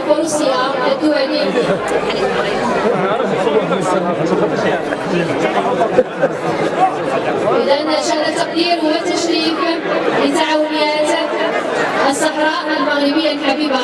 الفروسية الدولي إذا شهادة التقدير والتشريف لتعاونيات الصحراء المغربية الحبيبة.